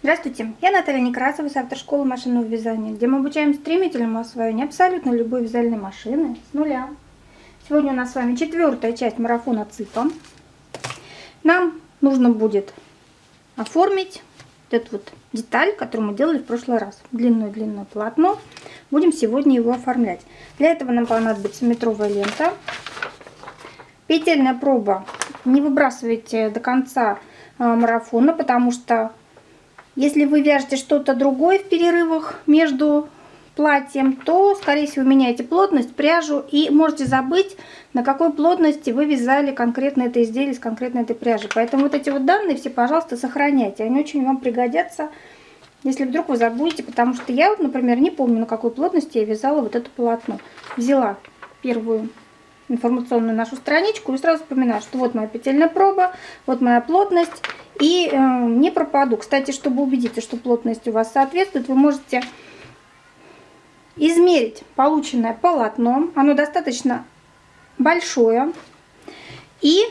Здравствуйте, я Наталья Некрасова с автошколы машинного вязания, где мы обучаем стремительному освоению абсолютно любой вязальной машины с нуля. Сегодня у нас с вами четвертая часть марафона ЦИПа. Нам нужно будет оформить вот эту вот деталь, которую мы делали в прошлый раз. Длинное-длинное полотно. Будем сегодня его оформлять. Для этого нам понадобится метровая лента. Петельная проба. Не выбрасывайте до конца а, марафона, потому что если вы вяжете что-то другое в перерывах между платьем, то, скорее всего, меняете плотность, пряжу и можете забыть, на какой плотности вы вязали конкретно это изделие с конкретной этой пряжи. Поэтому вот эти вот данные все, пожалуйста, сохраняйте. Они очень вам пригодятся, если вдруг вы забудете, потому что я вот, например, не помню, на какой плотности я вязала вот это полотно. Взяла первую информационную нашу страничку и сразу вспоминаю, что вот моя петельная проба, вот моя плотность и э, не пропаду. Кстати, чтобы убедиться, что плотность у вас соответствует, вы можете измерить полученное полотно. Оно достаточно большое. И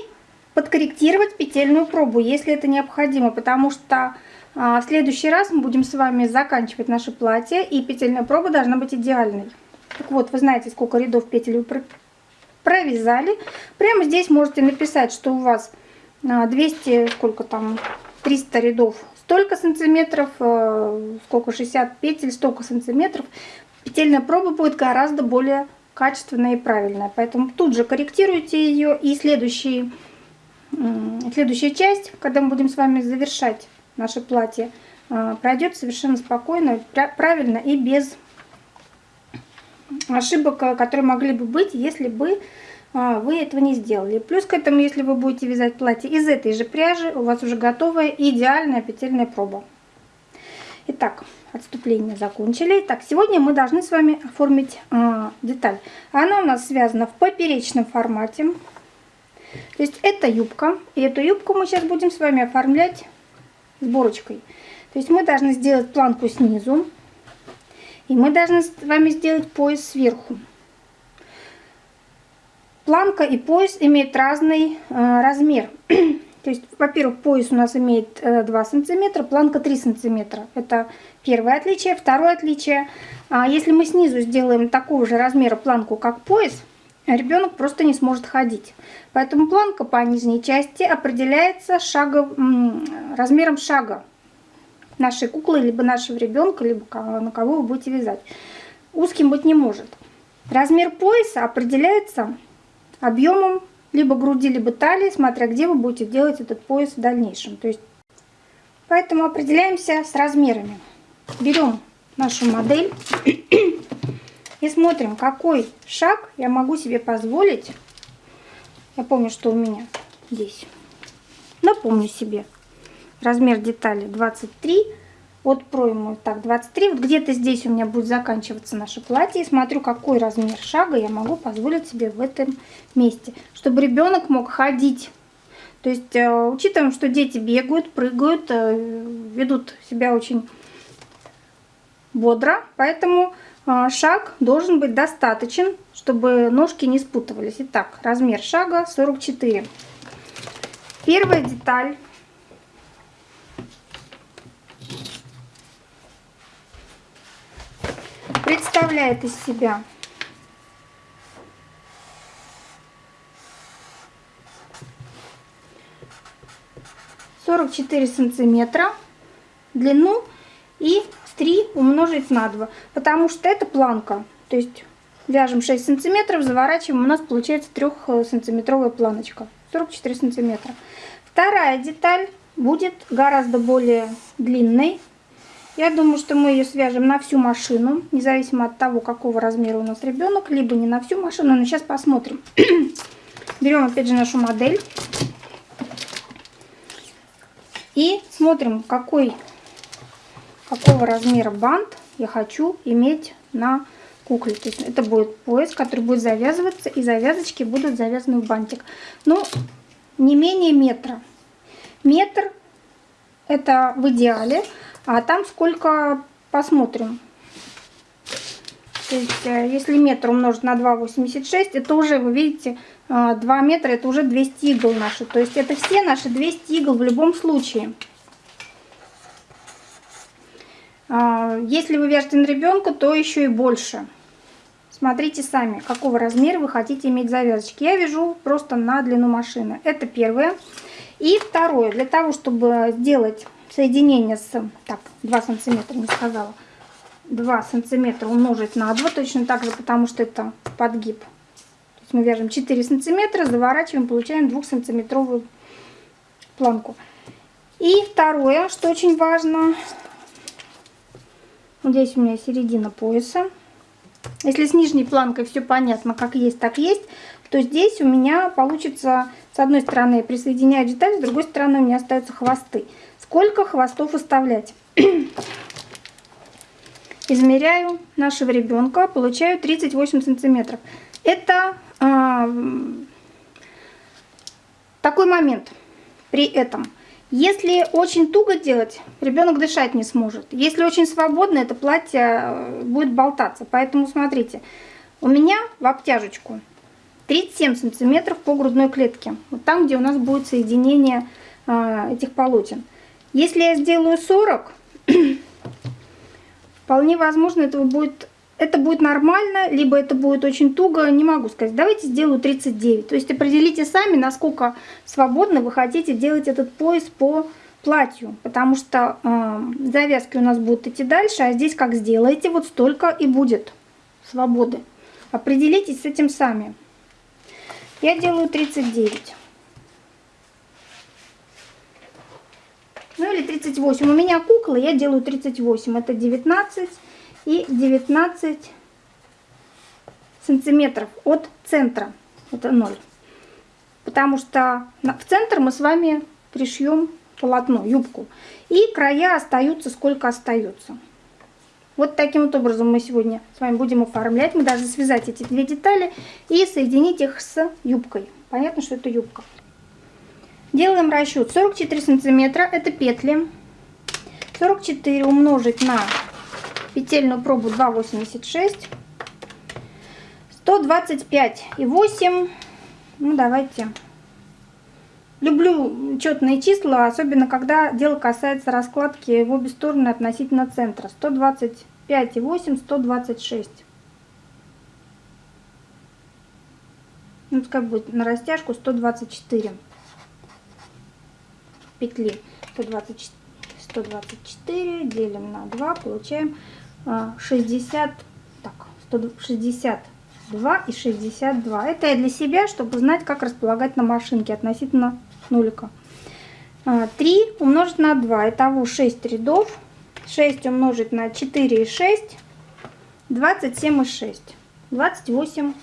подкорректировать петельную пробу, если это необходимо, потому что а, в следующий раз мы будем с вами заканчивать наше платье, и петельная проба должна быть идеальной. Так вот, вы знаете, сколько рядов петель вы провязали. Прямо здесь можете написать, что у вас 200, а, сколько там, 300 рядов, столько сантиметров, э, сколько 60 петель, столько сантиметров. Петельная проба будет гораздо более качественная и правильная. Поэтому тут же корректируйте ее. И следующий, следующая часть, когда мы будем с вами завершать наше платье, э, пройдет совершенно спокойно, правильно и без ошибок, которые могли бы быть, если бы вы этого не сделали. Плюс к этому, если вы будете вязать платье из этой же пряжи, у вас уже готовая идеальная петельная проба. Итак, отступление закончили. Так, сегодня мы должны с вами оформить э, деталь. Она у нас связана в поперечном формате. То есть это юбка. И эту юбку мы сейчас будем с вами оформлять сборочкой. То есть мы должны сделать планку снизу. И мы должны с вами сделать пояс сверху. Планка и пояс имеют разный э, размер. То есть, во-первых, пояс у нас имеет э, 2 сантиметра, планка 3 сантиметра. Это первое отличие. Второе отличие. А если мы снизу сделаем такого же размера планку, как пояс, ребенок просто не сможет ходить. Поэтому планка по нижней части определяется шагов, размером шага нашей куклы, либо нашего ребенка, либо на кого вы будете вязать. Узким быть не может. Размер пояса определяется объемом либо груди, либо талии, смотря где вы будете делать этот пояс в дальнейшем. То есть, поэтому определяемся с размерами. Берем нашу модель и смотрим, какой шаг я могу себе позволить. Я помню, что у меня здесь. Напомню себе. Размер детали 23 от проймы. Так, 23. Вот где-то здесь у меня будет заканчиваться наше платье. Смотрю, какой размер шага я могу позволить себе в этом месте. Чтобы ребенок мог ходить. То есть, э, учитываем, что дети бегают, прыгают, э, ведут себя очень бодро. Поэтому э, шаг должен быть достаточен, чтобы ножки не спутывались. Итак, размер шага 44. Первая деталь представляет из себя. Сорок четыре сантиметра длину и 3 умножить на 2 потому что это планка. То есть вяжем 6 сантиметров заворачиваем у нас получается 3 сантиметровая планочка 44 сантиметра. Вторая деталь будет гораздо более длинной я думаю, что мы ее свяжем на всю машину, независимо от того, какого размера у нас ребенок, либо не на всю машину, но сейчас посмотрим. Берем опять же нашу модель и смотрим, какой, какого размера бант я хочу иметь на кукле. То есть это будет пояс, который будет завязываться, и завязочки будут завязаны в бантик. Ну, не менее метра. Метр это в идеале. А там сколько посмотрим. То есть, э, если метр умножить на 2,86, это уже, вы видите, 2 э, метра, это уже 200 игл наши. То есть, это все наши 200 игл в любом случае. А, если вы вяжете на ребенка, то еще и больше. Смотрите сами, какого размера вы хотите иметь завязочки. Я вяжу просто на длину машины. Это первое. И второе, для того, чтобы сделать соединение с... Так, 2 сантиметра не сказала. 2 сантиметра умножить на 2, точно так же, потому что это подгиб. То есть мы вяжем 4 сантиметра, заворачиваем, получаем 2 сантиметровую планку. И второе, что очень важно, здесь у меня середина пояса. Если с нижней планкой все понятно, как есть, так есть, то здесь у меня получится, с одной стороны присоединяю деталь, с другой стороны у меня остаются хвосты. Сколько хвостов оставлять? Измеряю нашего ребенка, получаю 38 сантиметров. Это э, такой момент при этом. Если очень туго делать, ребенок дышать не сможет. Если очень свободно, это платье э, будет болтаться. Поэтому смотрите, у меня в обтяжечку 37 сантиметров по грудной клетке. Вот там, где у нас будет соединение э, этих полотен. Если я сделаю 40, вполне возможно, этого будет, это будет нормально, либо это будет очень туго, не могу сказать. Давайте сделаю 39. То есть определите сами, насколько свободно вы хотите делать этот пояс по платью, потому что э, завязки у нас будут идти дальше, а здесь как сделаете, вот столько и будет свободы. Определитесь с этим сами. Я делаю 39. Ну или 38. У меня куклы, я делаю 38. Это 19 и 19 сантиметров от центра. Это 0. Потому что в центр мы с вами пришьем полотно, юбку. И края остаются сколько остается. Вот таким вот образом мы сегодня с вами будем оформлять. Мы должны связать эти две детали и соединить их с юбкой. Понятно, что это юбка. Делаем расчет 44 сантиметра, это петли. 44 умножить на петельную пробу 2,86. 125 и 8. Ну, давайте. Люблю четные числа, особенно когда дело касается раскладки в обе стороны относительно центра. 125 и 8, 126. Ну, как будет на растяжку 124 петли 120, 124 делим на 2, получаем 60, а, так, 162 и 62. Это я для себя, чтобы знать, как располагать на машинке относительно нулика. 3 а, умножить на 2, итого 6 рядов. 6 умножить на 4 и 6, 27 и 6. 28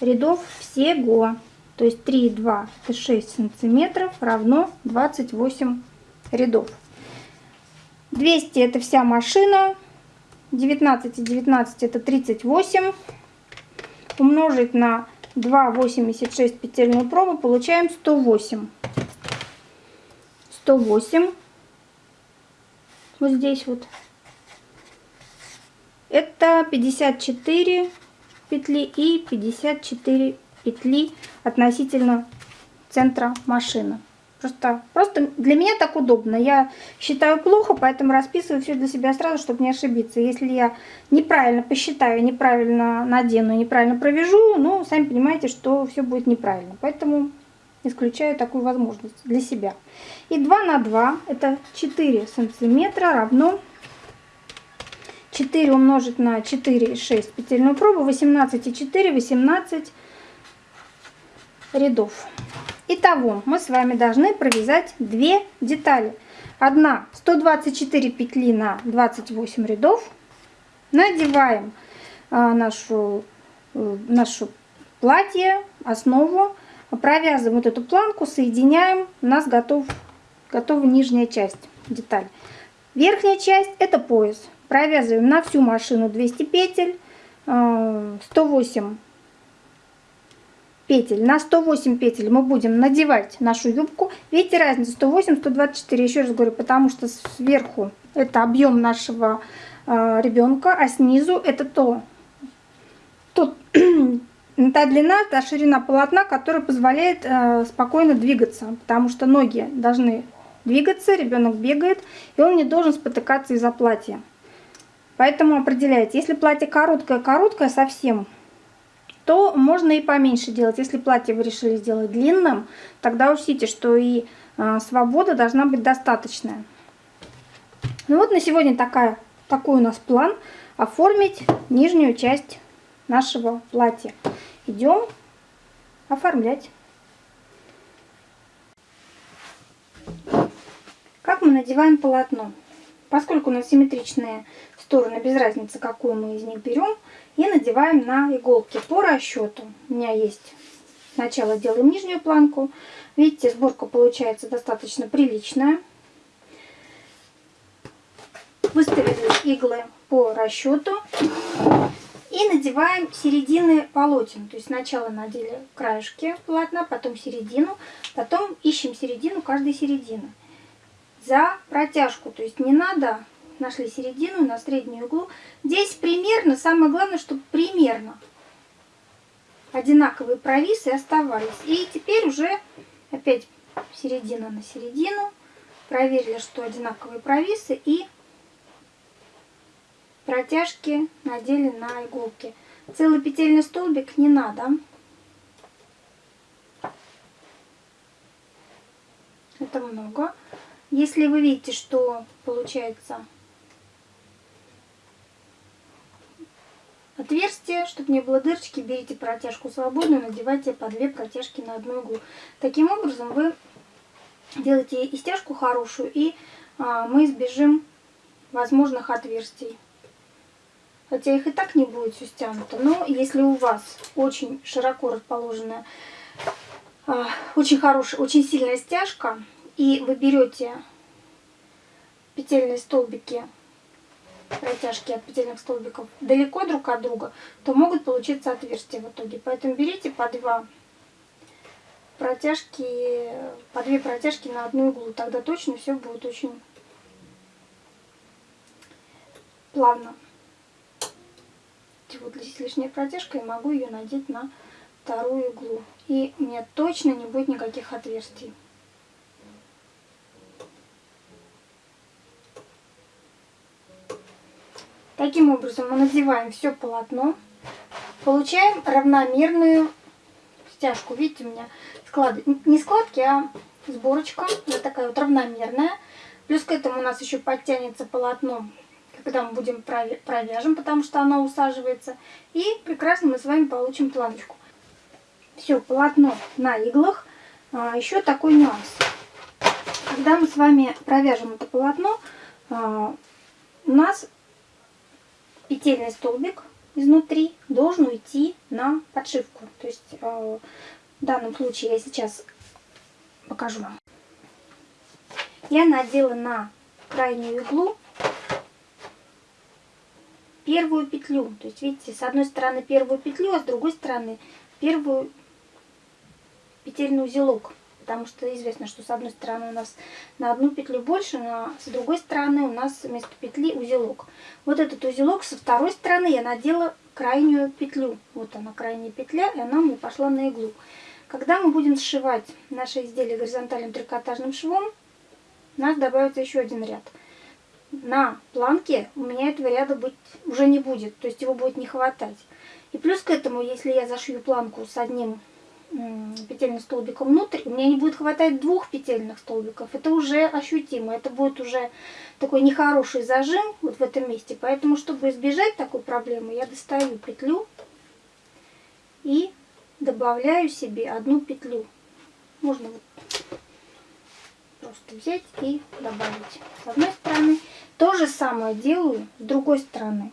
рядов всего. То есть 3 2 это 6 сантиметров равно 28 рядов. 200 это вся машина. 19 и 19 это 38. Умножить на 2,86 петельную пробу получаем 108. 108. Вот здесь вот. Это 54 петли и 54 петли относительно центра машины. Просто, просто для меня так удобно. Я считаю плохо, поэтому расписываю все для себя сразу, чтобы не ошибиться. Если я неправильно посчитаю, неправильно надену, неправильно провяжу, ну, сами понимаете, что все будет неправильно. Поэтому исключаю такую возможность для себя. И 2 на 2, это 4 сантиметра, равно 4 умножить на 4 и 6 петельную пробу, 18 и 4, 18 рядов. Итого мы с вами должны провязать две детали. Одна 124 петли на 28 рядов. Надеваем а, нашу, э, нашу платье, основу, провязываем вот эту планку, соединяем. У нас готов, готова нижняя часть, деталь. Верхняя часть это пояс. Провязываем на всю машину 200 петель, 108 а, петель. На 108 петель мы будем надевать нашу юбку. Видите разницу 108, 124. Еще раз говорю, потому что сверху это объем нашего э, ребенка, а снизу это то, то та длина, та ширина полотна, которая позволяет э, спокойно двигаться, потому что ноги должны двигаться, ребенок бегает, и он не должен спотыкаться из-за платья. Поэтому определяйте, если платье короткое-короткое совсем, то можно и поменьше делать. Если платье вы решили сделать длинным, тогда учтите, что и э, свобода должна быть достаточная. Ну вот на сегодня такая, такой у нас план оформить нижнюю часть нашего платья. Идем оформлять. Как мы надеваем полотно? Поскольку у нас симметричные стороны, без разницы, какую мы из них берем, и надеваем на иголки по расчету. У меня есть сначала делаем нижнюю планку. Видите, сборка получается достаточно приличная. Выставили иглы по расчету. И надеваем середины полотен. То есть сначала надели краешки полотна, потом середину, потом ищем середину каждой середины за протяжку. То есть не надо, нашли середину на среднюю углу. Здесь примерно, самое главное, чтобы примерно одинаковые провисы оставались. И теперь уже опять середина на середину. Проверили, что одинаковые провисы и протяжки надели на иголки. Целый петельный столбик не надо. Это много. Если вы видите, что получается отверстие, чтобы не было дырочки, берите протяжку свободную, надевайте по две протяжки на одну иглу. Таким образом вы делаете и стяжку хорошую, и а, мы избежим возможных отверстий. Хотя их и так не будет все стянуто. Но если у вас очень широко расположенная, а, очень хорошая, очень сильная стяжка, и вы берете петельные столбики, протяжки от петельных столбиков далеко друг от друга, то могут получиться отверстия в итоге. Поэтому берите по два протяжки, по две протяжки на одну иглу. Тогда точно все будет очень плавно. Вот здесь лишняя протяжка, и могу ее надеть на вторую иглу. И меня точно не будет никаких отверстий. Таким образом мы надеваем все полотно, получаем равномерную стяжку. Видите, у меня склады, не складки, а сборочка, вот такая вот равномерная. Плюс к этому у нас еще подтянется полотно, когда мы будем провяжем, потому что оно усаживается. И прекрасно мы с вами получим планочку. Все, полотно на иглах. А, еще такой нюанс. Когда мы с вами провяжем это полотно, а, у нас петельный столбик изнутри должен уйти на подшивку. То есть э, в данном случае я сейчас покажу вам. Я надела на крайнюю иглу первую петлю. То есть, видите, с одной стороны первую петлю, а с другой стороны первую петельный узелок потому что известно, что с одной стороны у нас на одну петлю больше, но с другой стороны у нас вместо петли узелок. Вот этот узелок со второй стороны я надела крайнюю петлю. Вот она крайняя петля, и она мне пошла на иглу. Когда мы будем сшивать наше изделие горизонтальным трикотажным швом, у нас добавится еще один ряд. На планке у меня этого ряда быть уже не будет, то есть его будет не хватать. И плюс к этому, если я зашью планку с одним петельным столбиком внутрь, меня не будет хватать двух петельных столбиков. Это уже ощутимо, это будет уже такой нехороший зажим вот в этом месте. Поэтому, чтобы избежать такой проблемы, я достаю петлю и добавляю себе одну петлю. Можно вот просто взять и добавить с одной стороны. То же самое делаю с другой стороны.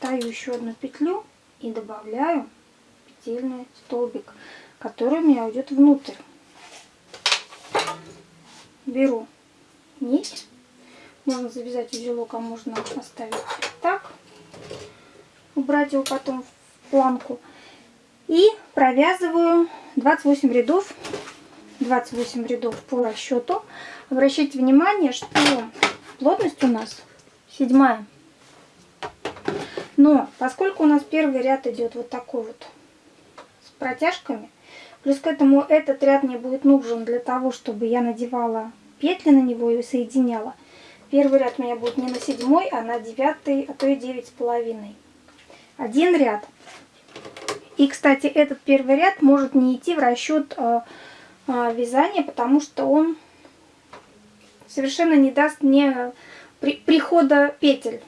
Достаю еще одну петлю и добавляю петельный столбик, который у меня уйдет внутрь. Беру нить, можно завязать узелок, а можно оставить так, убрать его потом в планку. И провязываю 28 рядов, 28 рядов по расчету. Обращайте внимание, что плотность у нас седьмая. Но поскольку у нас первый ряд идет вот такой вот протяжками. Плюс к этому этот ряд мне будет нужен для того, чтобы я надевала петли на него и соединяла. Первый ряд у меня будет не на седьмой, а на девятый, а то и девять с половиной. Один ряд. И, кстати, этот первый ряд может не идти в расчет э, э, вязания, потому что он совершенно не даст мне при, прихода петель.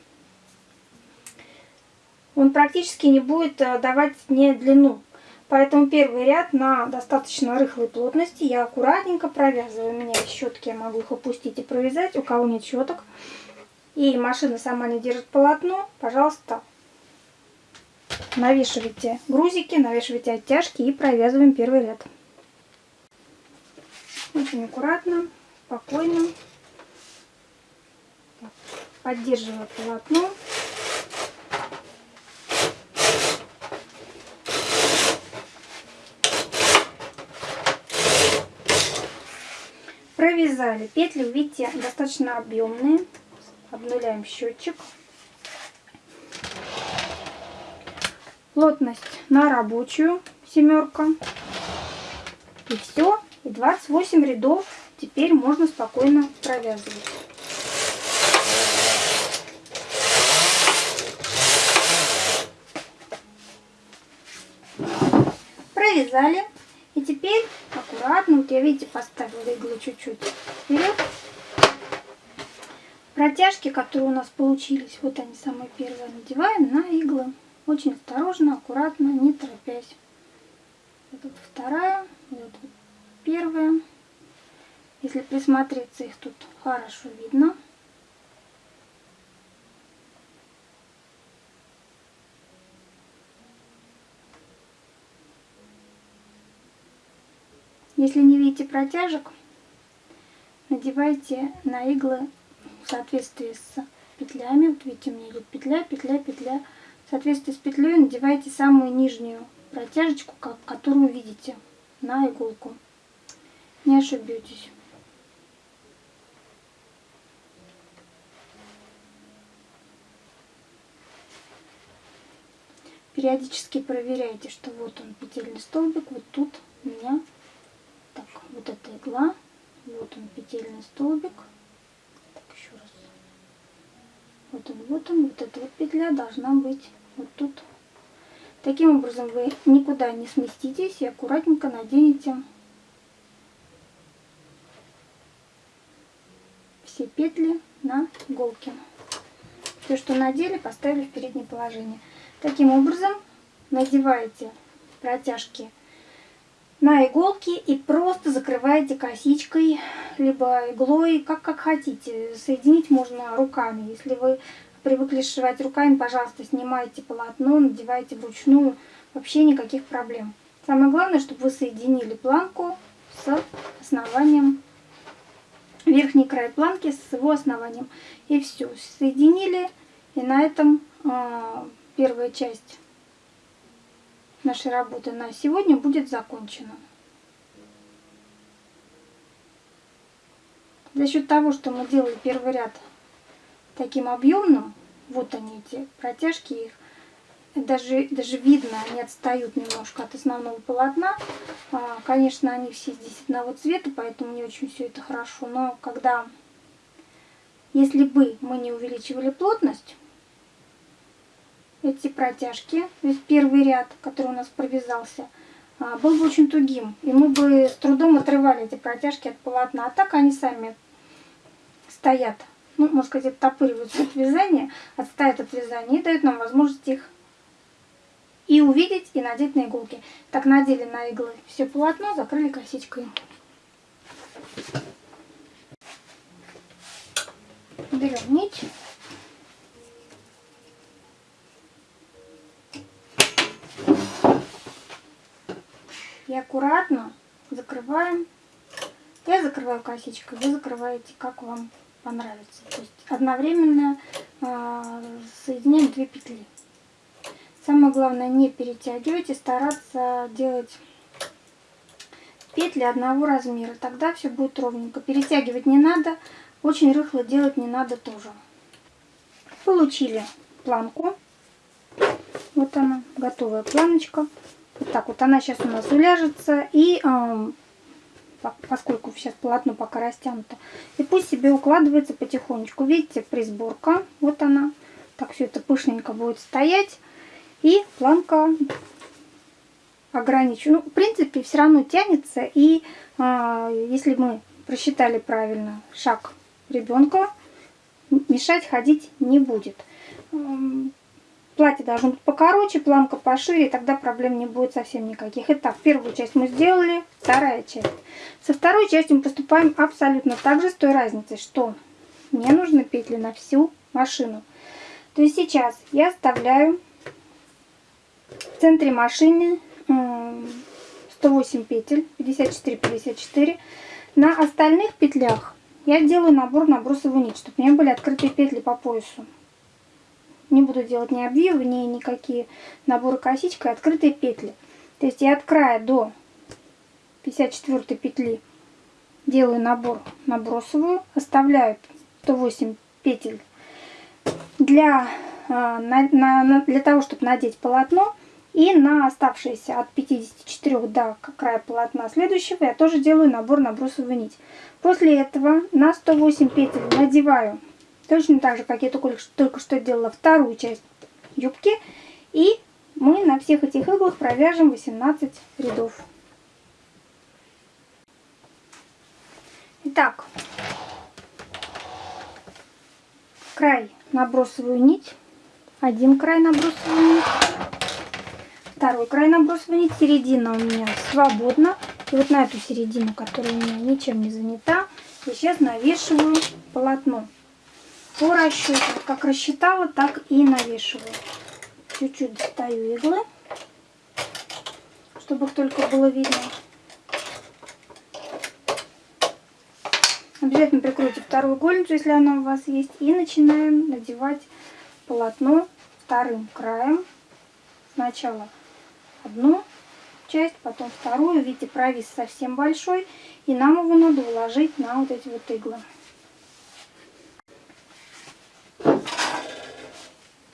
Он практически не будет э, давать мне длину. Поэтому первый ряд на достаточно рыхлой плотности я аккуратненько провязываю. У меня есть щетки, я могу их опустить и провязать. У кого нет щеток и машина сама не держит полотно, пожалуйста, навешивайте грузики, навешивайте оттяжки и провязываем первый ряд. Очень аккуратно, спокойно, поддерживая полотно. Провязали. Петли, видите, достаточно объемные. Обнуляем счетчик. Плотность на рабочую семерка. И все. И 28 рядов теперь можно спокойно провязывать. Провязали. И теперь аккуратно, вот я, видите, поставила иглу чуть-чуть вперед. Протяжки, которые у нас получились, вот они самые первые, надеваем на иглы. Очень осторожно, аккуратно, не торопясь. Вот тут вторая, вот тут первая. Если присмотреться, их тут хорошо видно. Если не видите протяжек, надевайте на иглы в соответствии с петлями. Вот видите, у меня идет петля, петля, петля. В соответствии с петлей надевайте самую нижнюю протяжечку, которую видите на иголку. Не ошибетесь. Периодически проверяйте, что вот он петельный столбик, вот тут у меня вот эта игла, вот он петельный столбик. Так, еще раз. Вот он, вот он, вот эта вот петля должна быть вот тут. Таким образом вы никуда не сместитесь и аккуратненько наденете все петли на иголки. Все, что надели, поставили в переднее положение. Таким образом надеваете протяжки на иголки и просто закрываете косичкой, либо иглой, как, как хотите. Соединить можно руками. Если вы привыкли сшивать руками, пожалуйста, снимайте полотно, надевайте вручную. Вообще никаких проблем. Самое главное, чтобы вы соединили планку с основанием, верхний край планки с его основанием. И все, соединили. И на этом э, первая часть нашей работы на сегодня будет закончена. За счет того, что мы делали первый ряд таким объемным, вот они эти протяжки их, даже, даже видно, они отстают немножко от основного полотна. А, конечно, они все здесь одного цвета, поэтому не очень все это хорошо. Но когда, если бы мы не увеличивали плотность, эти протяжки, то есть первый ряд, который у нас провязался, а, был бы очень тугим. И мы бы с трудом отрывали эти протяжки от полотна. А так они сами стоят, ну, можно сказать, оттопыриваются от вязания, отстают от вязания и дают нам возможность их и увидеть, и надеть на иголки. Так надели на иглы все полотно, закрыли косичкой. Берем нить. И аккуратно закрываем. Я закрываю косичкой, вы закрываете, как вам понравится. То есть одновременно э, соединяем две петли. Самое главное не перетягивать и стараться делать петли одного размера. Тогда все будет ровненько. Перетягивать не надо, очень рыхло делать не надо тоже. Получили планку. Вот она, готовая планочка. Так вот она сейчас у нас уляжется. И э, поскольку сейчас полотно пока растянуто. И пусть себе укладывается потихонечку. Видите, присборка. Вот она. Так все это пышненько будет стоять. И планка ограничу. Ну, в принципе, все равно тянется. И э, если мы просчитали правильно шаг ребенка, мешать ходить не будет. Платье должно быть покороче, планка пошире, тогда проблем не будет совсем никаких. Итак, первую часть мы сделали, вторая часть. Со второй частью мы поступаем абсолютно так же, с той разницей, что мне нужны петли на всю машину. То есть сейчас я оставляю в центре машины 108 петель, 54-54. На остальных петлях я делаю набор на бросовую нить, чтобы у меня были открытые петли по поясу. Не буду делать ни обвивы, ни никакие наборы косичкой, открытые петли. То есть я от края до 54 петли делаю набор на бросовую, оставляю 108 петель для, а, на, на, для того, чтобы надеть полотно. И на оставшиеся от 54 до края полотна следующего я тоже делаю набор на бросовую нить. После этого на 108 петель надеваю точно так же, как я только, только что делала вторую часть юбки. И мы на всех этих иглах провяжем 18 рядов. Итак, край набросовую нить, один край набросовую нить, второй край набросовой нить, середина у меня свободна. И вот на эту середину, которая у меня ничем не занята, я сейчас навешиваю полотно. По расчету, как рассчитала, так и навешиваю. Чуть-чуть достаю иглы, чтобы их только было видно. Обязательно прикройте вторую гольницу, если она у вас есть. И начинаем надевать полотно вторым краем. Сначала одну часть, потом вторую. Видите, провис совсем большой. И нам его надо уложить на вот эти вот иглы.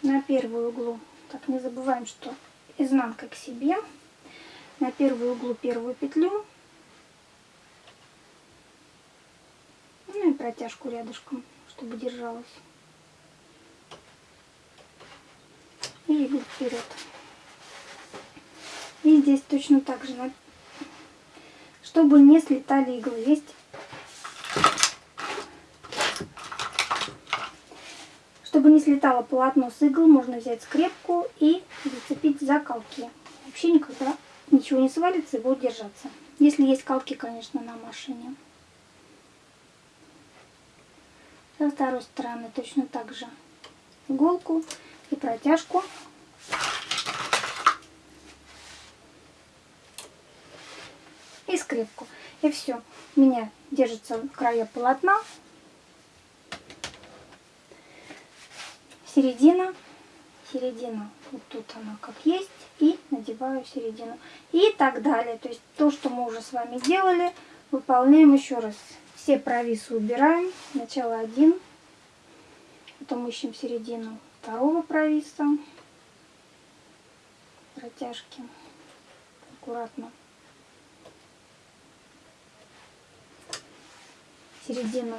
На первую углу. Так, не забываем, что изнанка к себе. На первую углу первую петлю Ну и протяжку рядышком, чтобы держалась. И иглу вперед. И здесь точно так же, чтобы не слетали иглы. Есть Чтобы не слетало полотно с игл, можно взять скрепку и зацепить за колки. Вообще никогда ничего не свалится и будет держаться. Если есть колки, конечно, на машине. Со второй стороны точно так же иголку и протяжку. И скрепку. И все. У меня держится края полотна. Середина. Середина. Вот тут она как есть. И надеваю середину. И так далее. То есть то, что мы уже с вами делали, выполняем еще раз. Все провисы убираем. Сначала один. Потом ищем середину второго провиса. Протяжки. Аккуратно. Середину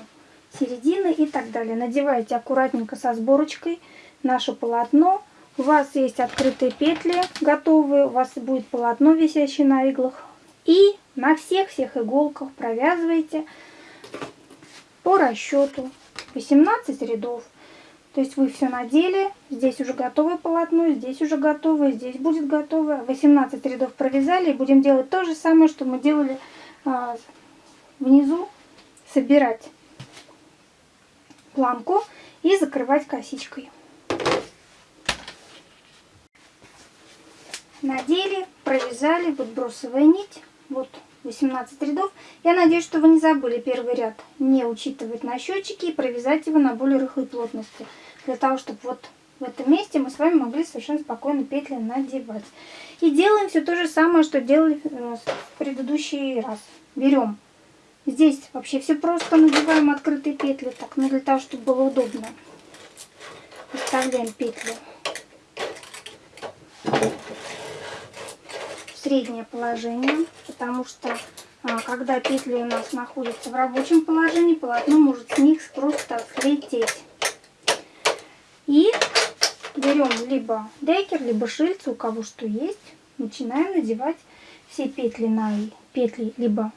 середины и так далее. Надевайте аккуратненько со сборочкой наше полотно. У вас есть открытые петли готовые, у вас будет полотно, висящее на иглах. И на всех-всех иголках провязывайте по расчету 18 рядов. То есть вы все надели, здесь уже готовое полотно, здесь уже готовое, здесь будет готовое. 18 рядов провязали и будем делать то же самое, что мы делали а, внизу. Собирать планку и закрывать косичкой. Надели, провязали, вот бросовая нить, вот 18 рядов. Я надеюсь, что вы не забыли первый ряд не учитывать на счетчике и провязать его на более рыхлой плотности. Для того, чтобы вот в этом месте мы с вами могли совершенно спокойно петли надевать. И делаем все то же самое, что делали э, в предыдущий раз. Берем. Здесь вообще все просто надеваем открытые петли, так, ну для того, чтобы было удобно. Вставляем петли среднее положение, потому что а, когда петли у нас находятся в рабочем положении, полотно может с них просто слететь. И берем либо декер, либо шильцу, у кого что есть, начинаем надевать все петли на петли, либо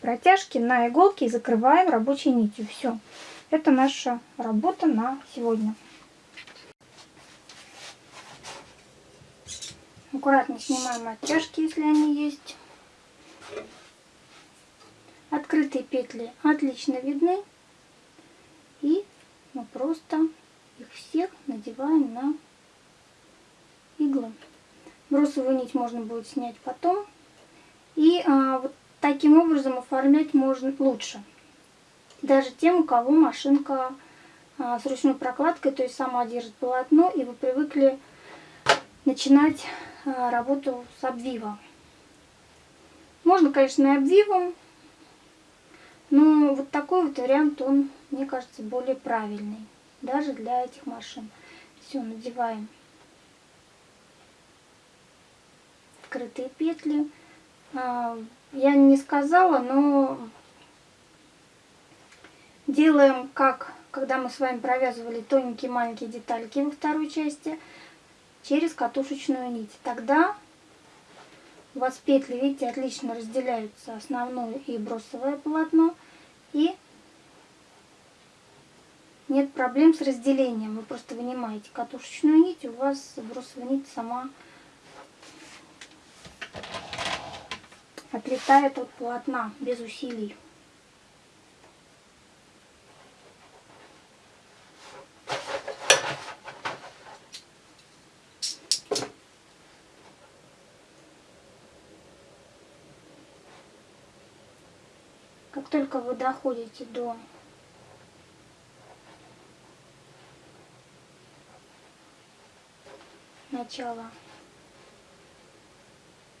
протяжки на иголки и закрываем рабочей нитью. Все. Это наша работа на сегодня. Аккуратно снимаем оттяжки, если они есть. Открытые петли отлично видны. И мы просто их всех надеваем на иглы. Бросовую нить можно будет снять потом. И а, вот таким образом оформлять можно лучше. Даже тем, у кого машинка а, с ручной прокладкой, то есть сама держит полотно, и вы привыкли начинать а, работу с обвивом. Можно, конечно, и обвивом, но вот такой вот вариант, он, мне кажется, более правильный, даже для этих машин. Все, надеваем скрытые петли. Я не сказала, но делаем как, когда мы с вами провязывали тоненькие маленькие детальки во второй части, через катушечную нить. Тогда у вас петли, видите, отлично разделяются основное и бросовое полотно. И нет проблем с разделением. Вы просто вынимаете катушечную нить, у вас бросовая нить сама отлетает от полотна без усилий. Как только вы доходите до начала,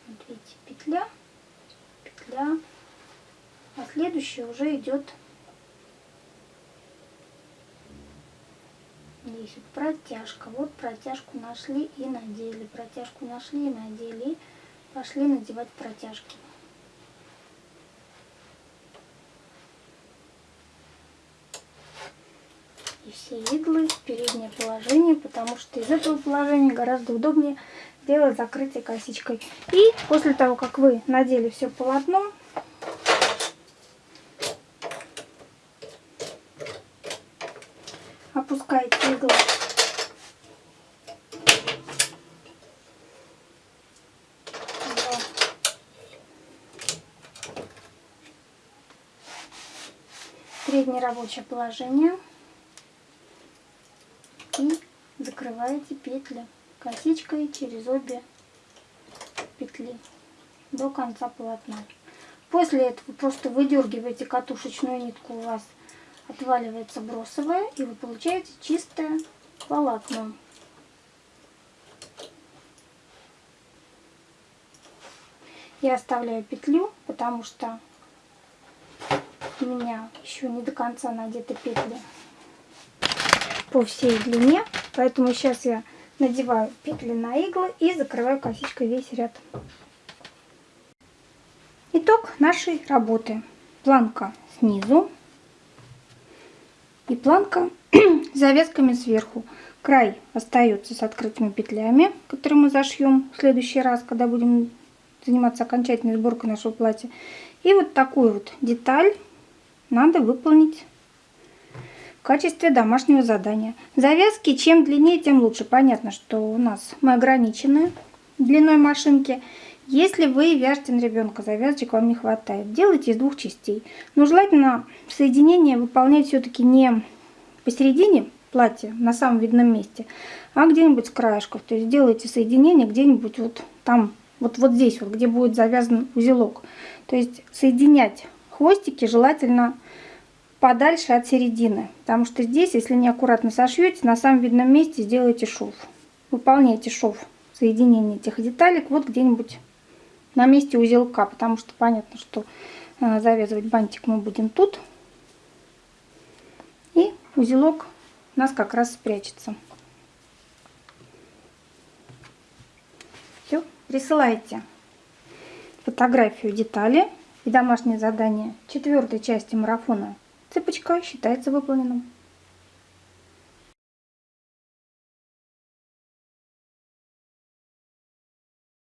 вот видите, петля, петля, а следующая уже идет здесь протяжка. Вот протяжку нашли и надели, протяжку нашли и надели, пошли надевать протяжки. И все иглы в переднее положение, потому что из этого положения гораздо удобнее сделать закрытие косичкой. И после того, как вы надели все полотно, опускаете иглы среднее рабочее положение. И закрываете петли косичкой через обе петли до конца полотна. После этого просто выдергиваете катушечную нитку, у вас отваливается бросовая, и вы получаете чистое полотно. Я оставляю петлю, потому что у меня еще не до конца надеты петли по всей длине. Поэтому сейчас я надеваю петли на иглы и закрываю косичкой весь ряд. Итог нашей работы. Планка снизу и планка завязками сверху. Край остается с открытыми петлями, которые мы зашьем в следующий раз, когда будем заниматься окончательной сборкой нашего платья. И вот такую вот деталь надо выполнить качестве домашнего задания. Завязки чем длиннее, тем лучше. Понятно, что у нас мы ограничены длиной машинки. Если вы вяжете на ребенка, завязочек вам не хватает, делайте из двух частей. Но желательно соединение выполнять все-таки не посередине платья, на самом видном месте, а где-нибудь с краешков. То есть делайте соединение где-нибудь вот там, вот, вот здесь, вот, где будет завязан узелок. То есть соединять хвостики желательно подальше от середины. Потому что здесь, если неаккуратно сошьете, на самом видном месте сделайте шов. Выполняйте шов соединение этих деталек вот где-нибудь на месте узелка. Потому что понятно, что э, завязывать бантик мы будем тут. И узелок у нас как раз спрячется. Все, присылайте фотографию детали и домашнее задание четвертой части марафона. Цепочка считается выполненным.